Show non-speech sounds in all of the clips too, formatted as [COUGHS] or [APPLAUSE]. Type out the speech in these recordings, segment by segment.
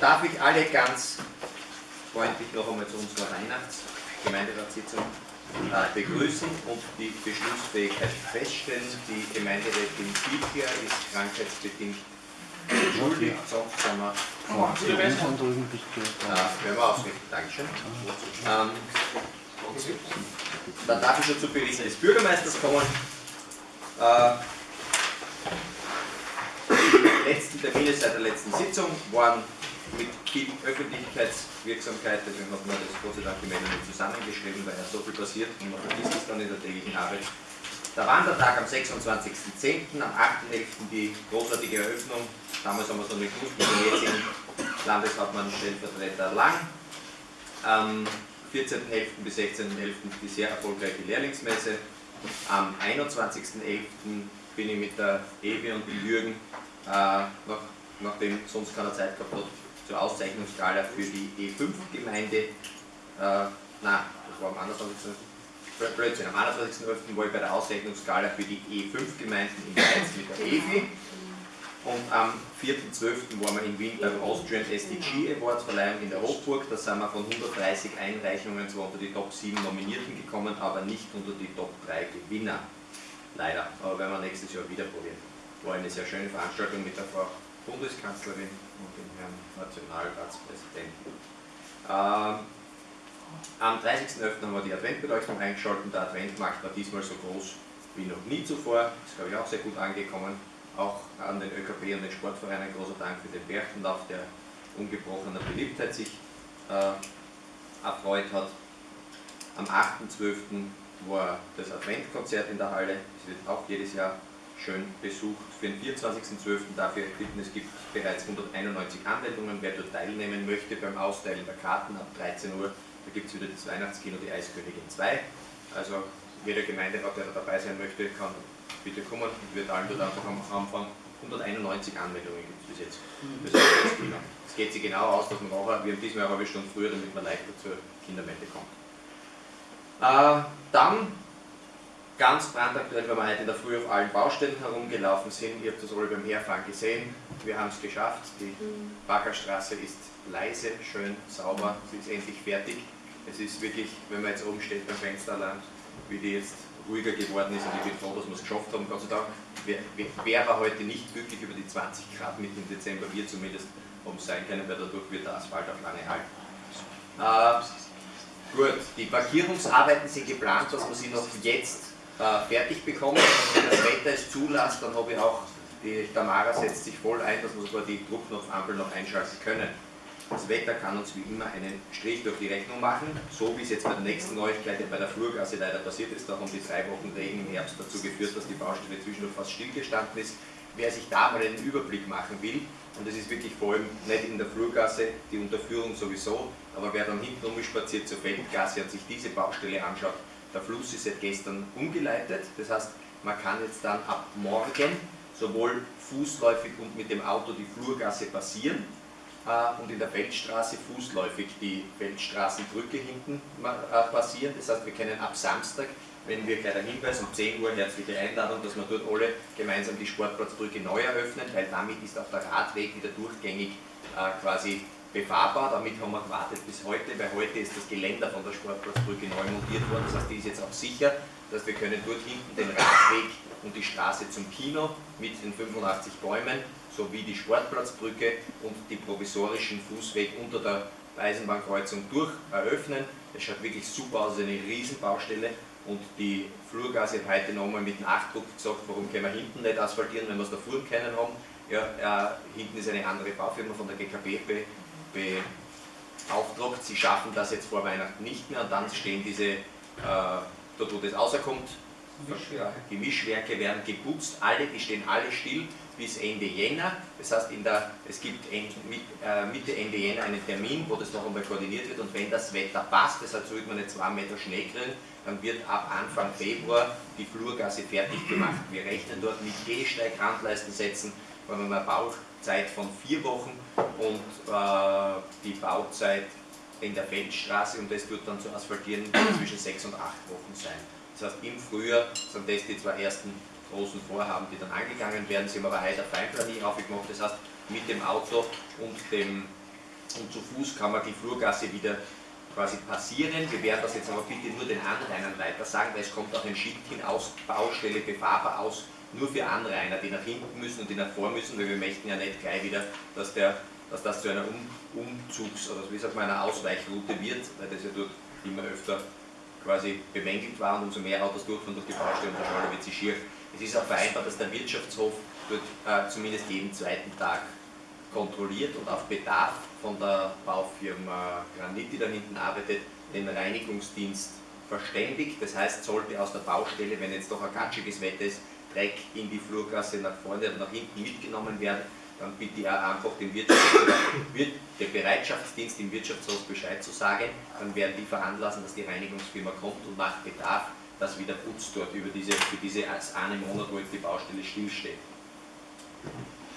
darf ich alle ganz freundlich noch einmal zu unserer Weihnachtsgemeinderatssitzung äh, begrüßen und die Beschlussfähigkeit feststellen. Die Gemeinderätin Pilcher ist krankheitsbedingt entschuldigt, sonst sind wir äh, werden wir ausrichten. Dankeschön. Ähm, dann darf ich schon zu Bericht des Bürgermeisters kommen. Äh, die letzten Termine seit der letzten Sitzung waren mit viel Öffentlichkeitswirksamkeit, deswegen hat man das Gott sei Dank nicht zusammengeschrieben, weil ja so viel passiert und man vergisst es dann in der täglichen Arbeit. Der Wandertag am 26.10., am 8.11. die großartige Eröffnung, damals haben wir es noch nicht gewusst, mit dem jetzigen Landeshauptmann Stellvertreter Lang. Am 14.11. bis 16.11. die sehr erfolgreiche Lehrlingsmesse. Am 21.11. bin ich mit der Evi und dem Jürgen, äh, nach, nachdem sonst keiner Zeit gehabt hat, zur Auszeichnungsskala für die E5-Gemeinde. Äh, nein, das war am 21. Blödsinn, am 21.11. war ich bei der Auszeichnungsskala für die E5-Gemeinden in Mainz mit der EFI. Und am 4.12. waren wir in Wien beim Austrian SDG Awards Verleihung in der Hofburg. Da sind wir von 130 Einreichungen zwar unter die Top 7 Nominierten gekommen, aber nicht unter die Top 3 Gewinner. Leider, aber werden wir nächstes Jahr wieder probieren. War eine sehr schöne Veranstaltung mit der Frau Bundeskanzlerin und dem Herrn Nationalratspräsidenten. Ähm, am 30.11. haben wir die Adventbeleuchtung eingeschaltet. Der Adventmarkt war diesmal so groß wie noch nie zuvor. Ist, glaube ich, auch sehr gut angekommen. Auch an den ÖKB und den Sportvereinen ein großer Dank für den Berchtenlauf, der ungebrochener Beliebtheit sich äh, erfreut hat. Am 8.12. war das Adventkonzert in der Halle. Es wird auch jedes Jahr schön besucht. Für den 24.12. dafür bitten, es gibt bereits 191 Anmeldungen. Wer dort teilnehmen möchte beim Austeilen der Karten ab 13 Uhr, da gibt es wieder das Weihnachtskino Die Eiskönigin 2. Also jeder Gemeinderat, der da dabei sein möchte, kann bitte kommen und wir teilen dort einfach am Anfang 191 Anmeldungen gibt es bis jetzt Weihnachtskino. Es geht sich genau aus, dass man nachher, wir haben diesmal eine halbe Stunde früher, damit man leichter zur Kindermette kommt. Äh, dann ganz brandaktuell, weil wir heute in der Früh auf allen Baustellen herumgelaufen sind. Ihr habt das alle beim Herfahren gesehen. Wir haben es geschafft. Die Baggerstraße ist leise, schön, sauber. Sie ist endlich fertig. Es ist wirklich, wenn man jetzt oben steht beim Fensterland, wie die jetzt ruhiger geworden ist und ich bin froh, dass wir es geschafft haben. Gott sei Dank wäre heute nicht glücklich über die 20 Grad mitten im Dezember, wir zumindest haben sein können, weil dadurch wird der Asphalt auch lange halten. Äh, gut, die Parkierungsarbeiten sind geplant, dass wir sie noch jetzt äh, fertig bekommen. Wenn das Wetter es zulässt, dann habe ich auch, die Tamara setzt sich voll ein, dass wir sogar die Druckknopfampel noch einschalten können. Das Wetter kann uns wie immer einen Strich durch die Rechnung machen, so wie es jetzt bei der nächsten Neuigkeit bei der Flurgasse leider passiert ist. Da haben die drei Wochen Regen im Herbst dazu geführt, dass die Baustelle zwischendurch fast stillgestanden ist. Wer sich da mal einen Überblick machen will, und das ist wirklich vor allem nicht in der Flurgasse, die Unterführung sowieso, aber wer dann hinten umspaziert zur Feldgasse und sich diese Baustelle anschaut, der Fluss ist seit gestern umgeleitet, das heißt, man kann jetzt dann ab morgen sowohl fußläufig und mit dem Auto die Flurgasse passieren äh, und in der Feldstraße fußläufig die Feldstraßenbrücke hinten äh, passieren. Das heißt, wir können ab Samstag, wenn wir gleich einen Hinweis um 10 Uhr, herzliche Einladung, dass wir dort alle gemeinsam die Sportplatzbrücke neu eröffnen, weil damit ist auch der Radweg wieder durchgängig äh, quasi befahrbar. Damit haben wir gewartet bis heute, weil heute ist das Geländer von der Sportplatzbrücke neu montiert worden. Das heißt, die ist jetzt auch sicher. Das heißt, wir können dort hinten den Radweg und die Straße zum Kino mit den 85 Bäumen sowie die Sportplatzbrücke und die provisorischen Fußweg unter der Eisenbahnkreuzung durch eröffnen. Das schaut wirklich super aus, eine Riesenbaustelle und die Flurgase habe heute nochmal mit Nachdruck gesagt, warum können wir hinten nicht asphaltieren, wenn wir es da vorne kennen haben. Ja, äh, hinten ist eine andere Baufirma von der GKB beauftragt, sie schaffen das jetzt vor Weihnachten nicht mehr und dann stehen diese, äh, dort wo das rauskommt, die Mischwerke werden geputzt, alle, die stehen alle still bis Ende Jänner. Das heißt, in der, es gibt äh, Mitte, Ende Jänner einen Termin, wo das noch einmal koordiniert wird. Und wenn das Wetter passt, das heißt, sollte man nicht zwei Meter Schnee kriegen, dann wird ab Anfang Februar die Flurgasse fertig gemacht. Wir rechnen dort mit Gehsteigrandleisten setzen, wir eine Bauzeit von vier Wochen und äh, die Bauzeit in der Feldstraße und das wird dann zu asphaltieren zwischen sechs und acht Wochen sein. Das heißt, im Frühjahr sind das die zwei ersten großen Vorhaben, die dann angegangen werden. Sie haben aber heute eine Feinplanie aufgemacht. Das heißt, mit dem Auto und, dem, und zu Fuß kann man die Flurgasse wieder quasi passieren. Wir werden das jetzt aber bitte nur den Anrainern weiter sagen, weil es kommt auch ein Schild hin aus Baustelle befahrbar aus, nur für Anrainer, die nach hinten müssen und die nach vor müssen, weil wir möchten ja nicht gleich wieder, dass, der, dass das zu einer um Umzugs- oder wie sagt man, einer Ausweichroute wird, weil das ja dort immer öfter quasi bemängelt war und umso mehr Autos durchfahren durch die Baustelle und der Schale wird sie schier. Es ist auch vereinbart, dass der Wirtschaftshof dort äh, zumindest jeden zweiten Tag kontrolliert und auf Bedarf von der Baufirma Granit, die da hinten arbeitet, den Reinigungsdienst verständigt. Das heißt, sollte aus der Baustelle, wenn jetzt doch ein gatschiges Wetter ist, Dreck in die Flurgasse nach vorne oder nach hinten mitgenommen werden, dann bitte ich einfach den, [COUGHS] den Bereitschaftsdienst im Wirtschaftshof Bescheid zu sagen. Dann werden die veranlassen, dass die Reinigungsfirma kommt und nach Bedarf das wieder putzt dort über diese, für diese eine Monat, wo jetzt die Baustelle stillsteht.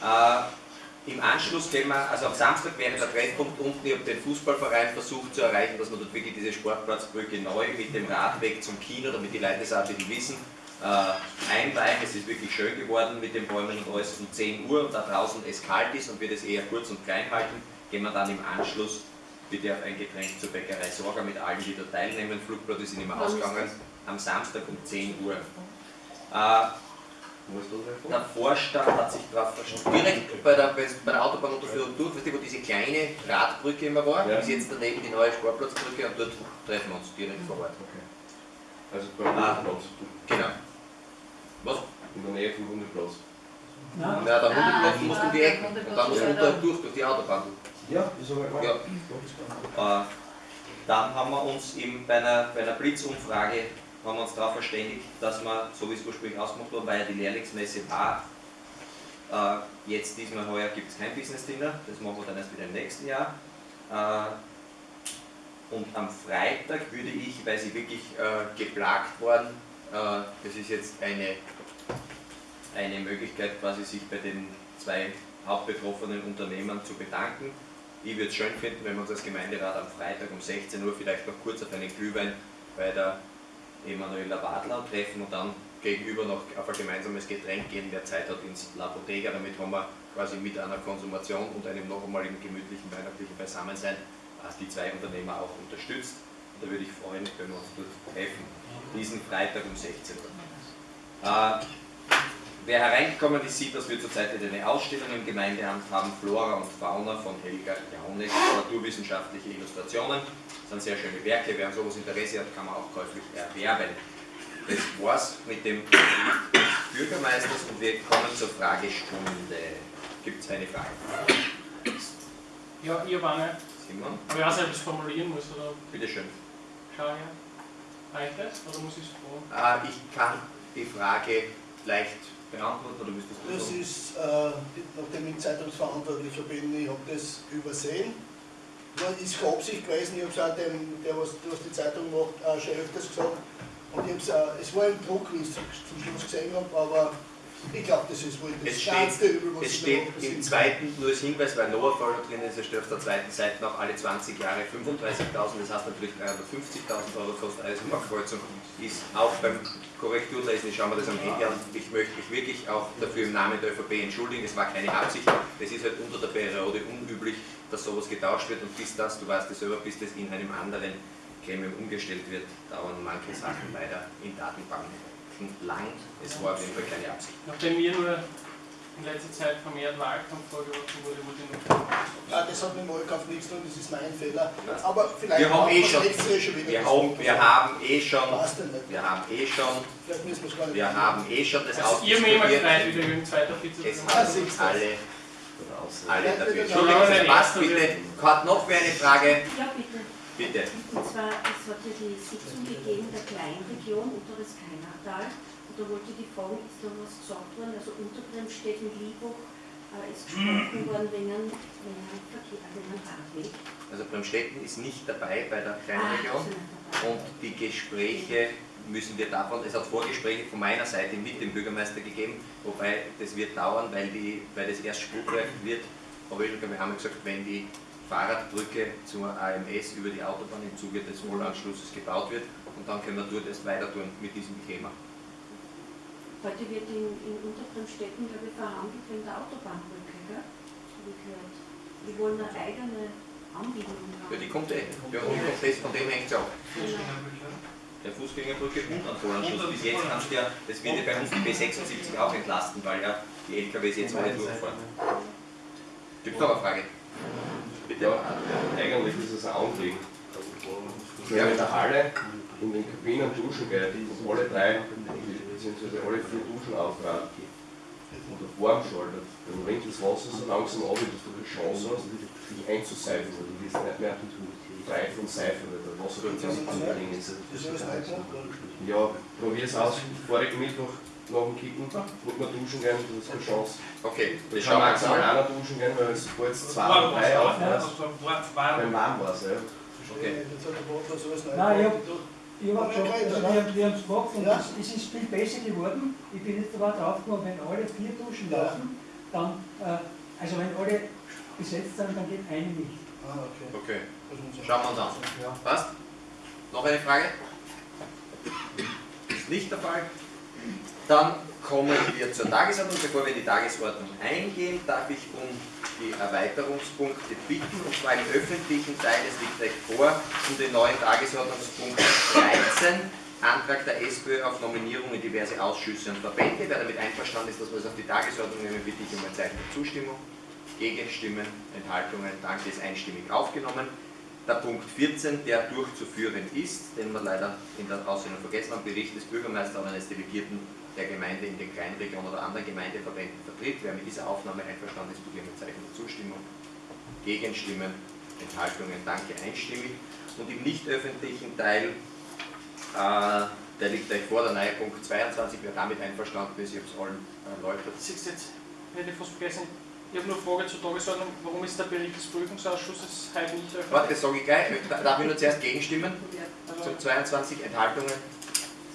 Äh, im Anschluss gehen wir, also am Samstag wäre der Treffpunkt unten, ich habe den Fußballverein versucht zu erreichen, dass man dort wirklich diese Sportplatzbrücke neu mit dem Radweg zum Kino, damit die Leute das auch wissen, äh, einweihen. Es ist wirklich schön geworden mit den Bäumen und alles um 10 Uhr und da draußen es kalt ist und wir das eher kurz und klein halten, gehen wir dann im Anschluss bitte auf ein Getränk zur Bäckerei Sorga mit allen, die da teilnehmen. Flugblatt sind immer ausgegangen am Samstag um 10 Uhr. Äh, der Vorstand hat sich darauf verstanden, direkt bei der, bei der Autobahnunterführung durch, weißt du, wo diese kleine Radbrücke immer war, ja. ist jetzt daneben die neue Sportplatzbrücke und dort treffen wir uns direkt vor Ort. Okay. Also beim ah, Genau. In der Nähe vom Hundeplatz. Ja, der Hundeplatz ah, muss um die Ecke und dann muss man da durch, durch die Autobahn. Ja, ist aber klar. Ja. Äh, dann haben wir uns eben bei einer, bei einer Blitzumfrage haben wir uns darauf verständigt, dass wir, so wie es ursprünglich ausgemacht war, weil ja die Lehrlingsmesse war, äh, jetzt diesmal heuer gibt es kein Business Dinner, das machen wir dann erst wieder im nächsten Jahr. Äh, und am Freitag würde ich, weil sie wirklich äh, geplagt worden, äh, das ist jetzt eine, eine Möglichkeit, quasi sich bei den zwei hauptbetroffenen Unternehmern zu bedanken. Ich würde es schön finden, wenn wir uns als Gemeinderat am Freitag um 16 Uhr vielleicht noch kurz auf einen Glühwein bei der Emanuela Wadler treffen und dann gegenüber noch auf ein gemeinsames Getränk gehen, wer Zeit hat ins La Bottega. Damit haben wir quasi mit einer Konsumation und einem noch einmal im gemütlichen weihnachtlichen Beisammensein die zwei Unternehmer auch unterstützt. Da würde ich freuen, wenn wir uns dort treffen, diesen Freitag um 16 Uhr. Äh, wer hereingekommen ist, sieht, dass wir zurzeit eine Ausstellung im Gemeindeamt haben, Flora und Fauna von Helga Jaunek, naturwissenschaftliche Illustrationen. Das sind sehr schöne Werke, wer an sowas Interesse hat, kann man auch käuflich erwerben. Das war's mit dem Bürgermeisters und wir kommen zur Fragestunde. Gibt es eine Frage? Ja, ich habe eine. Simon? Aber ich weiß nicht, ob ich es formulieren muss, oder? Bitte schön. Schau her. Reicht das, oder muss ich es fragen? Äh, ich kann die Frage leicht beantworten, oder müsstest du Das ist, äh, nachdem ich Zeitungsverantwortlicher bin, ich habe das übersehen ist keine Absicht gewesen, ich habe es auch dem, der was, was die Zeitung macht, auch schon öfters gesagt. Und ich äh, es war ein Druck, wie ich es zum Schluss gesehen habe, aber ich glaube, das ist wohl das es steht, was Es steht im zweiten, nur als Hinweis, weil Noah Fall drin ist, er steht auf der zweiten Seite noch alle 20 Jahre 35.000, das heißt natürlich 350.000 Euro kostet Eisenbahnkreuzung, ist auch beim Korrekturlesen, ich schaue mir das am Handy an, ich möchte mich wirklich auch dafür im Namen der ÖVP entschuldigen, es war keine Absicht, es ist halt unter der Periode unüblich, dass sowas getauscht wird und bis das, du weißt es selber, bis das in einem anderen Gremium umgestellt wird, dauern manche Sachen leider in Datenbanken lang. Es war auf jeden Fall keine Absicht. Nachdem mir nur in letzter Zeit vermehrt Wahlkampf vorgeworfen wurde, wurde ich noch ja, das hat mit dem Wahlkampf nichts zu tun, das ist mein Fehler. Aber vielleicht wir haben eh schon, wir, haben, wir haben eh schon, wir haben eh schon, wir haben eh schon das also Ihr mir immer gefreut, wieder zweiter Vize Es haben alle alle dafür. Entschuldigung, was bitte? Hat noch wer eine Frage? Ja, bitte. Bitte. Und zwar, es hat ja die Sitzung gegeben der Kleinregion Unteres Kainertal. Und da wollte die fragen, ist da was gesagt worden? Also unter Bremstedt und Liebach äh, ist gesprochen [CLEARS THROAT] worden wegen einem, Verkehr, wegen einem Radweg. Also Bremstetten ist nicht dabei bei der Kleinregion. Ah, und die Gespräche müssen wir davon, es hat Vorgespräche von meiner Seite mit dem Bürgermeister gegeben, wobei das wird dauern, weil, die, weil das erst spruchreif wird. Aber ich wir haben gesagt, wenn die Fahrradbrücke zur AMS über die Autobahn im Zuge des Vollanschlusses gebaut wird und dann können wir dort erst weiter tun mit diesem Thema. Heute wird in, in Unterbremstetten, glaube ich, verhandelt wegen der Autobahnbrücke, gell? gehört. Die wollen eine eigene Anbindung haben. Ja, die kommt eh. Ja, die kommt das, von dem hängt es auch. Der Fußgängerbrücke und an Volanschluss. Bis jetzt kannst du ja, das wird ja bei uns die B76 auch entlasten, weil ja die LKWs jetzt alle durchfahren. Gibt es noch eine Frage? Bitte. Ja, eigentlich ist es ein Anliegen. Wenn man in der Halle in den Kabinen duschen geht und alle drei, beziehungsweise alle vier Duschen auftragen oder warm schaltet, dann rinnt das Wasser so langsam ab, dass du die Chance hast, dich einzuseifen, weil du wirst nicht mehr frei von Seifen, weil der Wasser zu dringend. Das ist. Ja, probier's aus. Vorigen Mittwoch nach dem Kicken, wollte man duschen gehen, du hast keine Chance. Okay, Ich das kann maximal einer duschen gehen, weil es vor jetzt zwei oder drei aufhörst, wenn warm war es. Ja. Okay. Nein, gemacht. Ich habe schon, Ja, also ja. wir, haben- wir haben es gemacht und Ja. es, ist viel besser geworden. Ich bin jetzt aber drauf gekommen, wenn alle vier duschen lassen, dann, äh, also wenn alle besetzt sind, dann geht eine nicht. Ah, okay. Okay, Das schauen wir uns an. Ja. Passt? Noch eine Frage? Ist nicht der Fall. Dann kommen wir zur Tagesordnung. Bevor wir in die Tagesordnung eingehen, darf ich um die Erweiterungspunkte bitten, und zwar im öffentlichen Teil, es liegt gleich vor, um den neuen Tagesordnungspunkt 13, Antrag der SPÖ auf Nominierung in diverse Ausschüsse und Verbände. Wer damit einverstanden ist, dass wir es auf die Tagesordnung nehmen, bitte ich um ein Zeichen der Zustimmung. Gegenstimmen, Enthaltungen, danke, ist einstimmig aufgenommen. Der Punkt 14, der durchzuführen ist, den wir leider in der Aussendung vergessen haben, Bericht des Bürgermeisters oder eines Delegierten der Gemeinde in den Kleinregionen oder anderen Gemeindeverbänden vertritt. Wer mit dieser Aufnahme einverstanden ist, bitte ein Zeichen der Zustimmung. Gegenstimmen, Enthaltungen, danke, einstimmig. Und im nicht öffentlichen Teil, äh, der liegt euch vor, der neue Punkt 22, wer damit einverstanden ist, ich habe es allen erläutert. Siehst du jetzt, hätte ich fast vergessen, ich habe nur eine Frage zur Tagesordnung, warum ist der Bericht des Prüfungsausschusses heute nicht öffentlich? Warte, das sage ich gleich. Darf ich nur zuerst gegenstimmen? Also, Zum 22 Enthaltungen ist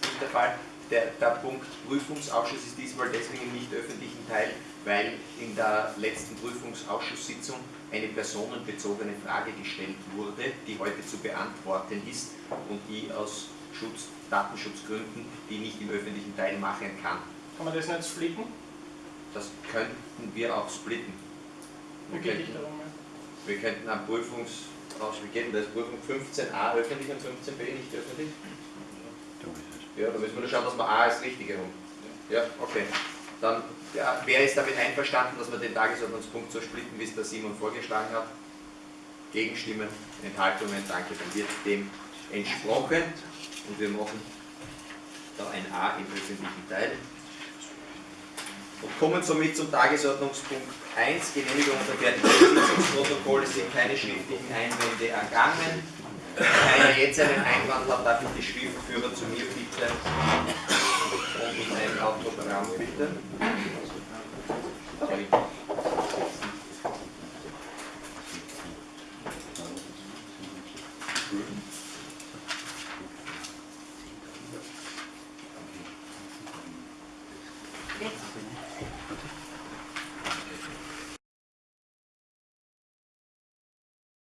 nicht der Fall. Der, der Punkt Prüfungsausschuss ist diesmal deswegen im nicht öffentlichen Teil, weil in der letzten Prüfungsausschusssitzung eine personenbezogene Frage gestellt wurde, die heute zu beantworten ist und die aus Schutz, Datenschutzgründen die nicht im öffentlichen Teil machen kann. kann man das nicht splitten? Das könnten wir auch splitten. Wir ich könnten, darum? ja? wir könnten am Prüfungs... Wie geht denn das? Prüfung 15a öffentlich und 15b nicht öffentlich? Ja, da müssen wir nur schauen, dass wir A als richtige haben. Ja, okay. Dann, ja, wer ist damit einverstanden, dass wir den Tagesordnungspunkt so splitten, wie es der Simon vorgeschlagen hat? Gegenstimmen, Enthaltungen, danke, dann wird dem entsprochen und wir machen da ein A im öffentlichen Teil. Und kommen somit zum Tagesordnungspunkt 1, Genehmigung und Verfertigung des Sitzungsprotokolls. Es sind keine schriftlichen Einwände ergangen. Wenn einer jetzt einen Einwand hat, darf ich die Schriftführer zu mir bitten und um ein Autogramm bitten.